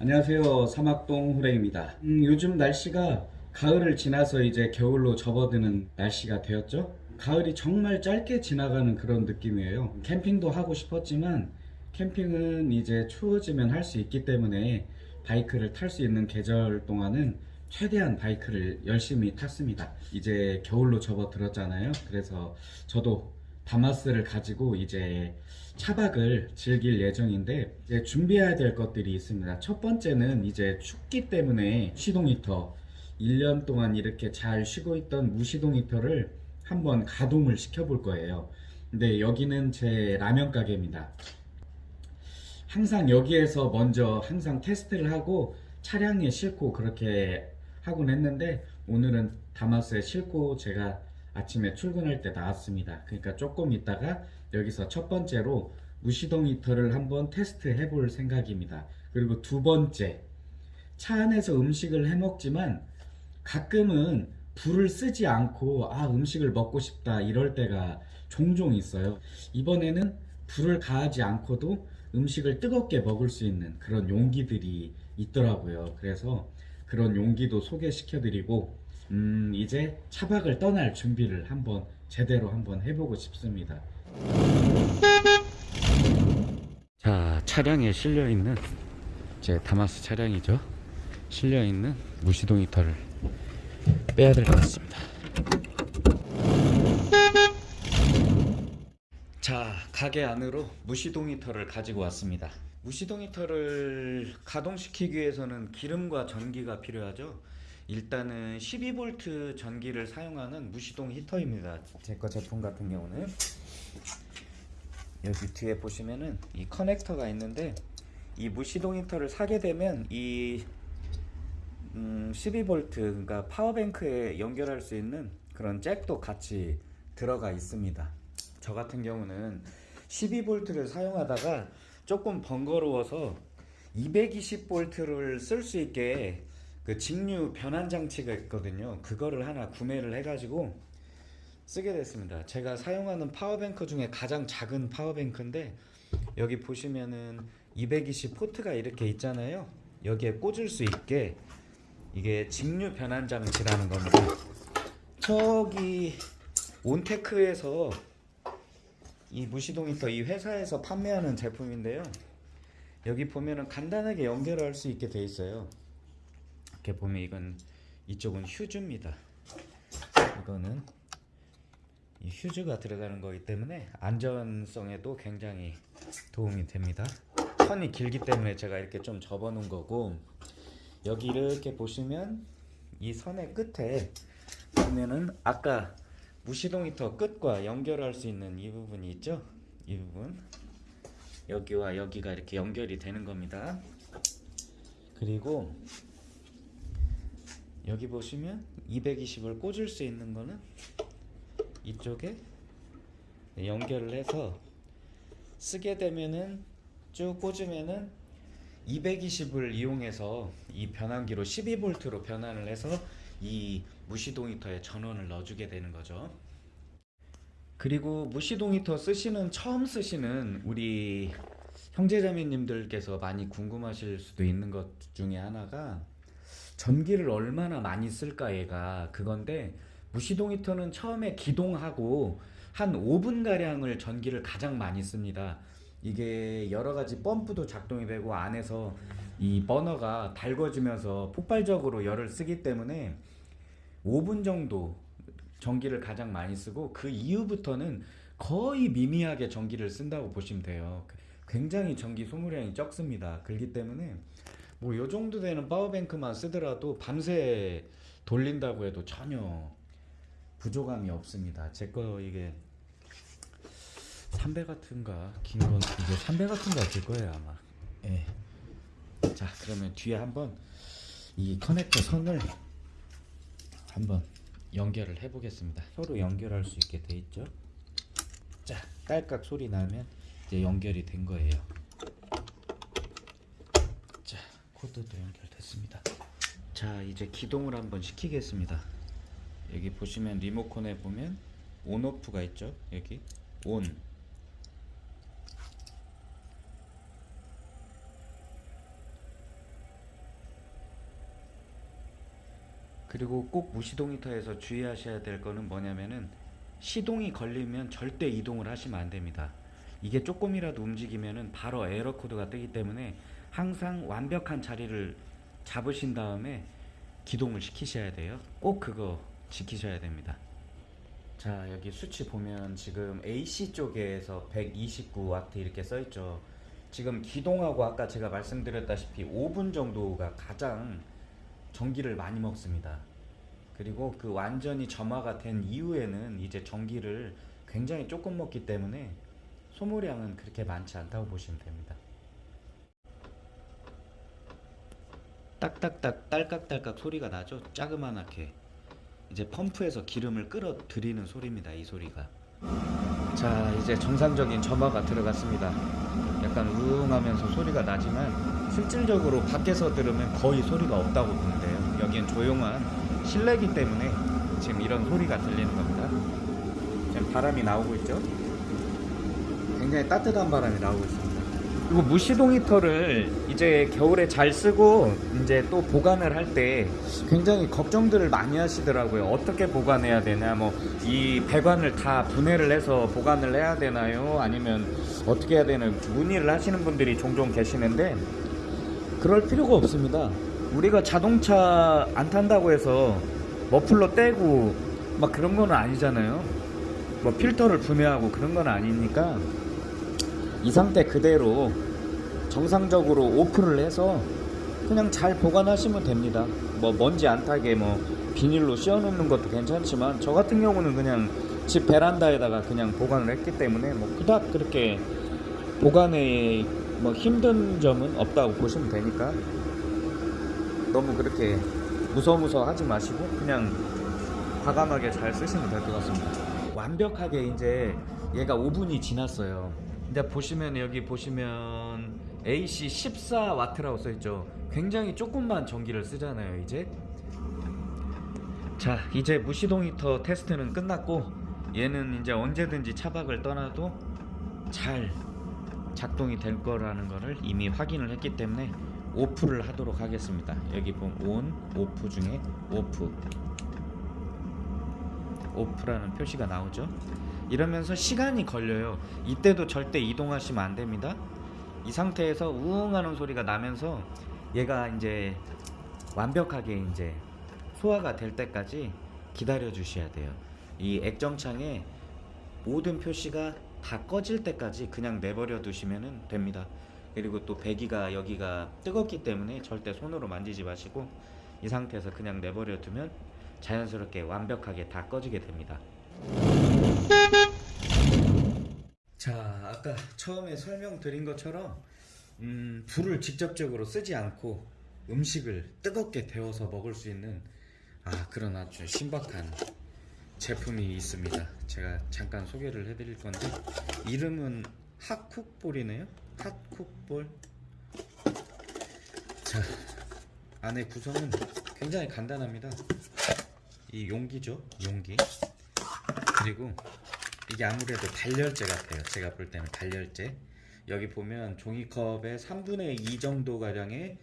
안녕하세요. 사막동 호랭입니다. 음, 요즘 날씨가 가을을 지나서 이제 겨울로 접어드는 날씨가 되었죠. 가을이 정말 짧게 지나가는 그런 느낌이에요. 캠핑도 하고 싶었지만 캠핑은 이제 추워지면 할 수 있기 때문에 바이크를 탈 수 있는 계절 동안은 최대한 바이크를 열심히 탔습니다. 이제 겨울로 접어들었잖아요. 그래서 저도 다마스를 가지고 이제 차박을 즐길 예정인데 이제 준비해야 될 것들이 있습니다. 첫 번째는 이제 춥기 때문에 시동 히터 1년 동안 이렇게 잘 쉬고 있던 무시동 히터를 한번 가동을 시켜 볼 거예요. 근데 여기는 제 라면 가게입니다. 항상 여기에서 먼저 항상 테스트를 하고 차량에 싣고 그렇게 하곤 했는데 오늘은 다마스에 싣고 제가 아침에 출근할 때 나왔습니다. 그러니까 조금 있다가 여기서 첫 번째로 무시동 히터를 한번 테스트 해볼 생각입니다. 그리고 두 번째 차 안에서 음식을 해 먹지만 가끔은 불을 쓰지 않고 아 음식을 먹고 싶다 이럴 때가 종종 있어요. 이번에는 불을 가하지 않고도 음식을 뜨겁게 먹을 수 있는 그런 용기들이 있더라고요. 그래서 그런 용기도 소개시켜 드리고 음 이제 차박을 떠날 준비를 한번 제대로 한번 해보고 싶습니다. 자 차량에 실려 있는 제 다마스 차량이죠. 실려 있는 무시동 히터를 빼야 될 것 같습니다. 자 가게 안으로 무시동 히터를 가지고 왔습니다. 무시동 히터를 가동시키기 위해서는 기름과 전기가 필요하죠. 일단은 12V 전기를 사용하는 무시동 히터입니다. 제거 제품 같은 경우는 여기 뒤에 보시면은 이 커넥터가 있는데 이 무시동 히터를 사게 되면 이 음, 12V 그러니까 파워뱅크에 연결할 수 있는 그런 잭도 같이 들어가 있습니다. 저 같은 경우는 12V를 사용하다가 조금 번거로워서 220V를 쓸 수 있게 그 직류 변환 장치가 있거든요. 그거를 하나 구매를 해가지고 쓰게 됐습니다. 제가 사용하는 파워뱅크 중에 가장 작은 파워뱅크인데 여기 보시면은 220 포트가 이렇게 있잖아요. 여기에 꽂을 수 있게 이게 직류 변환 장치라는 겁니다. 저기 온테크에서 이 무시동 히터 이 회사에서 판매하는 제품인데요. 여기 보면은 간단하게 연결할 수 있게 돼 있어요. 이렇게 보면 이건 이쪽은 휴즈입니다. 이거는 이 휴즈가 들어가는 거기 때문에 안전성에도 굉장히 도움이 됩니다. 선이 길기 때문에 제가 이렇게 좀 접어 놓은 거고 여기 이렇게 보시면 이 선의 끝에 보면은 아까 무시동 히터 끝과 연결할 수 있는 이 부분이 있죠? 이 부분 여기와 여기가 이렇게 연결이 되는 겁니다. 그리고 여기 보시면 220을 꽂을 수 있는 거는 이쪽에 연결을 해서 쓰게 되면은 쭉 꽂으면은 220을 이용해서 이 변환기로 12V로 변환을 해서 이 무시동 히터에 전원을 넣어주게 되는 거죠. 그리고 무시동 히터 쓰시는 처음 쓰시는 우리 형제자매님들께서 많이 궁금하실 수도 있는 것 중에 하나가 전기를 얼마나 많이 쓸까 얘가 그건데 무시동 히터는 처음에 기동하고 한 5분 가량을 전기를 가장 많이 씁니다. 이게 여러 가지 펌프도 작동이 되고 안에서 이 버너가 달궈지면서 폭발적으로 열을 쓰기 때문에 5분 정도 전기를 가장 많이 쓰고 그 이후부터는 거의 미미하게 전기를 쓴다고 보시면 돼요. 굉장히 전기 소모량이 적습니다. 그렇기 때문에 뭐 요 정도 되는 파워뱅크만 쓰더라도 밤새 돌린다고 해도 전혀 부족함이 없습니다. 제 거 이게 3배 같은가 긴 건 이게 3배 같은가 될 거예요 아마. 예. 자 그러면 뒤에 한번 이 커넥터 선을 한번 연결을 해 보겠습니다. 서로 연결할 수 있게 돼 있죠. 자 딸깍 소리 나면 이제 연결이 된 거예요. 코드도 연결됐습니다. 자 이제 기동을 한번 시키겠습니다. 여기 보시면 리모컨에 보면 온오프가 있죠? 여기 온 그리고 꼭 무시동이터에서 주의하셔야 될 거는 뭐냐면은 시동이 걸리면 절대 이동을 하시면 안됩니다. 이게 조금이라도 움직이면은 바로 에러 코드가 뜨기 때문에 항상 완벽한 자리를 잡으신 다음에 기동을 시키셔야 돼요. 꼭 그거 지키셔야 됩니다. 자 여기 수치 보면 지금 AC 쪽에서 129와트 이렇게 써 있죠. 지금 기동하고 아까 제가 말씀드렸다시피 5분 정도가 가장 전기를 많이 먹습니다. 그리고 그 완전히 점화가 된 이후에는 이제 전기를 굉장히 조금 먹기 때문에 소모량은 그렇게 많지 않다고 보시면 됩니다. 딱딱딱 딸깍딸깍 소리가 나죠? 자그만하게 이제 펌프에서 기름을 끌어들이는 소리입니다. 이 소리가. 자 이제 정상적인 점화가 들어갔습니다. 약간 우웅하면서 소리가 나지만 실질적으로 밖에서 들으면 거의 소리가 없다고 보면 돼요. 여기는 조용한 실내기 때문에 지금 이런 소리가 들리는 겁니다. 지금 바람이 나오고 있죠? 굉장히 따뜻한 바람이 나오고 있습니다. 그리고 무시동 히터를 이제 겨울에 잘 쓰고 이제 또 보관을 할 때 굉장히 걱정들을 많이 하시더라고요. 어떻게 보관해야 되나, 뭐 이 배관을 다 분해를 해서 보관을 해야 되나요? 아니면 어떻게 해야 되는 문의를 하시는 분들이 종종 계시는데 그럴 필요가 없습니다. 우리가 자동차 안 탄다고 해서 머플러 떼고 막 그런 거는 아니잖아요. 뭐 필터를 분해하고 그런 건 아니니까 이 상태 그대로 정상적으로 오픈을 해서 그냥 잘 보관하시면 됩니다. 뭐 먼지 안 타게 뭐 비닐로 씌워 놓는 것도 괜찮지만 저 같은 경우는 그냥 집 베란다에다가 그냥 보관을 했기 때문에 뭐 그닥 그렇게 보관에 뭐 힘든 점은 없다고 보시면 되니까 너무 그렇게 무서무서 하지 마시고 그냥 과감하게 잘 쓰시면 될 것 같습니다. 완벽하게 이제 얘가 5분이 지났어요. 근데 보시면 여기 보시면 AC 14W라고 써있죠. 굉장히 조금만 전기를 쓰잖아요, 이제. 자, 이제 무시동 히터 테스트는 끝났고 얘는 이제 언제든지 차박을 떠나도 잘 작동이 될 거라는 거를 이미 확인을 했기 때문에 오프를 하도록 하겠습니다. 여기 보면 온, 오프 중에 오프. 오프라는 표시가 나오죠. 이러면서 시간이 걸려요. 이때도 절대 이동하시면 안 됩니다. 이 상태에서 우웅 하는 소리가 나면서 얘가 이제 완벽하게 이제 소화가 될 때까지 기다려 주셔야 돼요. 이 액정창에 모든 표시가 다 꺼질 때까지 그냥 내버려 두시면 됩니다. 그리고 또 배기가 여기가 뜨겁기 때문에 절대 손으로 만지지 마시고 이 상태에서 그냥 내버려 두면 자연스럽게 완벽하게 다 꺼지게 됩니다. 자, 아까 처음에 설명드린 것처럼 음, 불을 직접적으로 쓰지 않고 음식을 뜨겁게 데워서 먹을 수 있는 아, 그런 아주 신박한 제품이 있습니다. 제가 잠깐 소개를 해드릴 건데 이름은 핫쿡볼이네요. 핫쿡볼. 자, 안에 구성은 굉장히 간단합니다. 이 용기죠, 용기. 그리고 이게 아무래도 발열제 같아요. 제가 볼 때는 발열제. 여기 보면 종이컵에 3분의 2 정도 가량의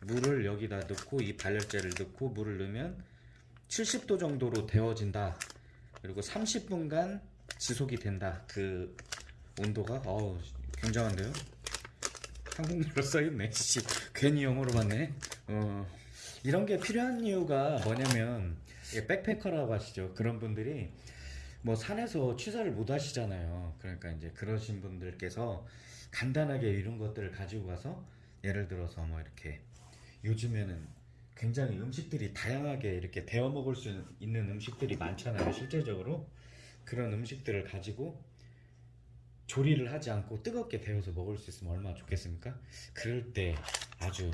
물을 여기다 넣고 이 발열제를 넣고 물을 넣으면 70도 정도로 데워진다. 그리고 30분간 지속이 된다. 그 온도가 어우 굉장한데요. 한국말로 써있네. 씨, 괜히 영어로 봤네. 어, 이런 게 필요한 이유가 뭐냐면 백패커라고 하시죠. 그런 분들이 뭐 산에서 취사를 못 하시잖아요. 그러니까 이제 그러신 분들께서 간단하게 이런 것들을 가지고 가서 예를 들어서 뭐 이렇게 요즘에는 굉장히 음식들이 다양하게 이렇게 데워 먹을 수 있는 음식들이 많잖아요. 실제적으로 그런 음식들을 가지고 조리를 하지 않고 뜨겁게 데워서 먹을 수 있으면 얼마나 좋겠습니까? 그럴 때 아주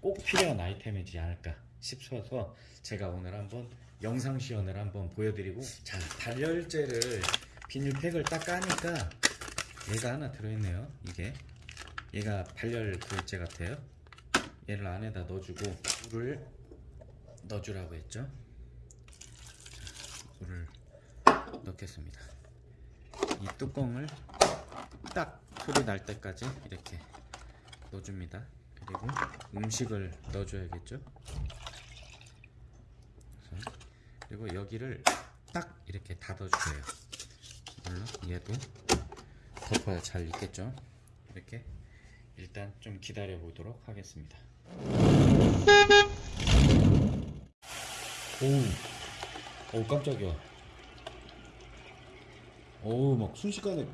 꼭 필요한 아이템이지 않을까 싶어서 제가 오늘 한번 영상 시연을 한번 보여드리고 자 발열제를 비닐팩을 딱 까니까 얘가 하나 들어있네요. 이게. 얘가 발열 그제 같아요. 얘를 안에다 넣어주고 물을 넣어주라고 했죠? 자, 물을 넣겠습니다. 이 뚜껑을 딱 소리 날 때까지 이렇게 넣어줍니다. 그리고 음식을 넣어줘야겠죠. 그리고 여기를 딱 이렇게 닫아주세요. 물론 얘도 덮어야 잘 익겠죠. 이렇게 일단 좀 기다려 보도록 하겠습니다. 오, 오 깜짝이야. 오, 막 순식간에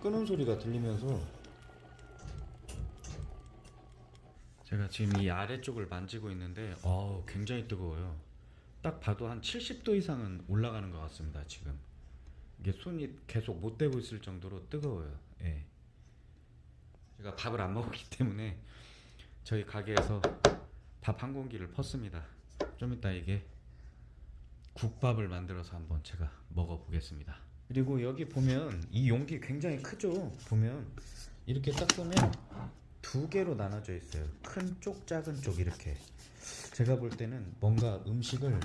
끄는 소리가 들리면서 제가 지금 이 아래쪽을 만지고 있는데 어 굉장히 뜨거워요. 딱 봐도 한 70도 이상은 올라가는 것 같습니다. 지금 이게 손이 계속 못 대고 있을 정도로 뜨거워요. 예. 제가 밥을 안 먹기 때문에 저희 가게에서 밥 한 공기를 펐습니다. 좀 이따 이게 국밥을 만들어서 한번 제가 먹어보겠습니다. 그리고 여기 보면 이 용기 굉장히 크죠? 보면 이렇게 딱 보면 두 개로 나눠져 있어요. 큰 쪽, 작은 쪽 이렇게. 제가 볼 때는 뭔가 음식을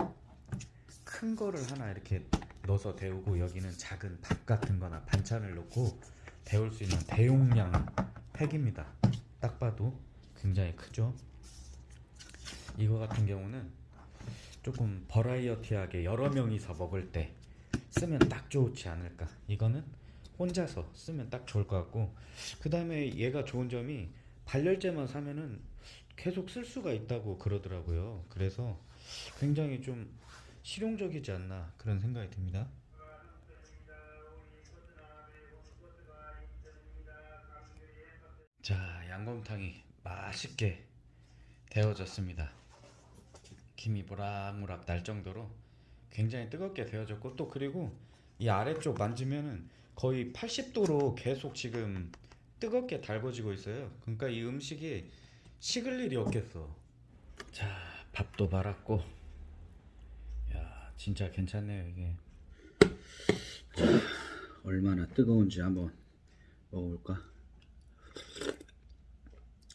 큰 거를 하나 이렇게 넣어서 데우고 여기는 작은 밥 같은 거나 반찬을 넣고 데울 수 있는 대용량 팩입니다. 딱 봐도 굉장히 크죠? 이거 같은 경우는 조금 버라이어티하게 여러 명이서 먹을 때 쓰면 딱 좋지 않을까. 이거는 혼자서 쓰면 딱 좋을 것 같고 그 다음에 얘가 좋은 점이 발열제만 사면은 계속 쓸 수가 있다고 그러더라고요. 그래서 굉장히 좀 실용적이지 않나 그런 생각이 듭니다. 자, 양곰탕이 맛있게 데워졌습니다. 김이 모락모락 날 정도로 굉장히 뜨겁게 데워졌고 또 그리고 이 아래쪽 만지면은 거의 80도로 계속 지금 뜨겁게 달궈지고 있어요. 그러니까 이 음식이 식을 일이 없겠어. 자, 밥도 말았고. 야, 진짜 괜찮네요, 이게. 자, 얼마나 뜨거운지 한번 먹어볼까?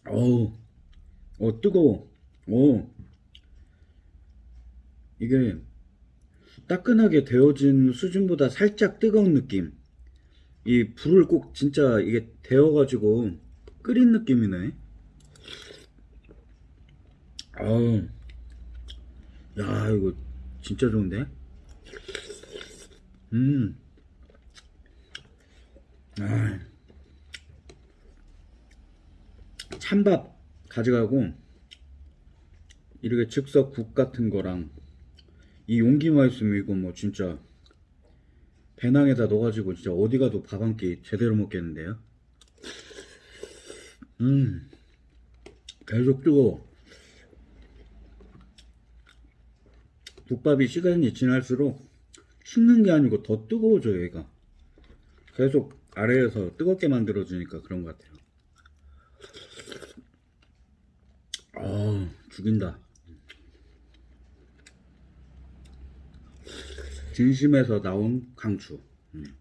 어우, 어, 뜨거워. 오. 이게 따끈하게 데워진 수준보다 살짝 뜨거운 느낌. 이 불을 꼭 진짜 이게 데워가지고 끓인 느낌이네. 아우, 야 이거 진짜 좋은데? 음, 아, 찬밥 가져가고 이렇게 즉석 국 같은 거랑 이 용기만 있으면 이거 뭐 진짜 배낭에다 넣어가지고 진짜 어디 가도 밥 한 끼 제대로 먹겠는데요. 음, 계속 뜨거워. 국밥이 시간이 지날수록 식는 게 아니고 더 뜨거워져요, 얘가. 계속 아래에서 뜨겁게 만들어 주니까 그런 것 같아요. 아, 죽인다. 진심에서 나온 강추. 음.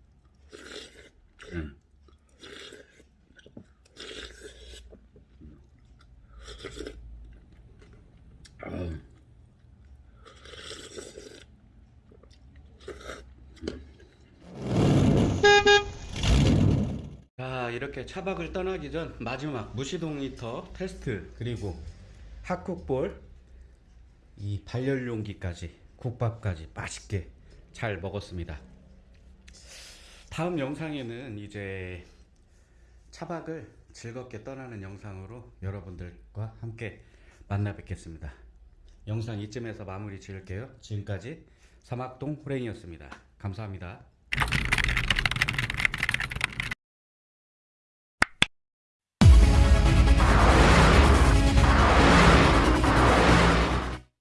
음. 아. 자 이렇게 차박을 떠나기 전 마지막 무시동 히터 테스트 그리고 핫쿡볼 이 발열용기까지 국밥까지 맛있게 잘 먹었습니다. 다음 영상에는 이제 차박을 즐겁게 떠나는 영상으로 여러분들과 함께 만나 뵙겠습니다. 영상 이쯤에서 마무리 지을게요. 지금까지 사막동 호랭이였습니다. 감사합니다.